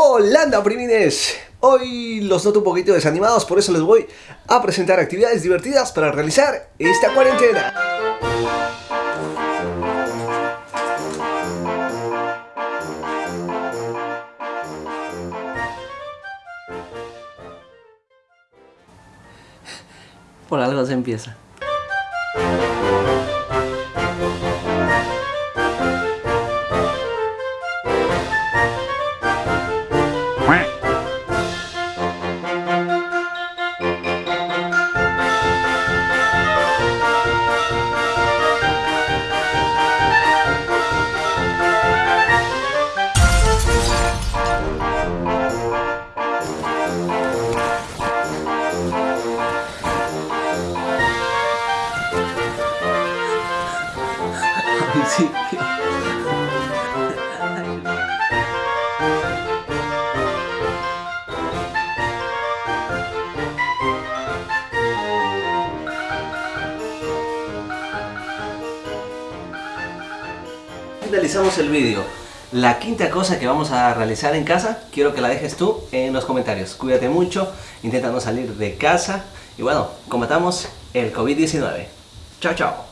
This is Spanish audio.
Hola primines, hoy los noto un poquito desanimados, por eso les voy a presentar actividades divertidas para realizar esta cuarentena. Por algo se empieza. Finalizamos el vídeo. La quinta cosa que vamos a realizar en casa, quiero que la dejes tú en los comentarios. Cuídate mucho, intenta no salir de casa y bueno, combatamos el COVID-19. Chao, chao.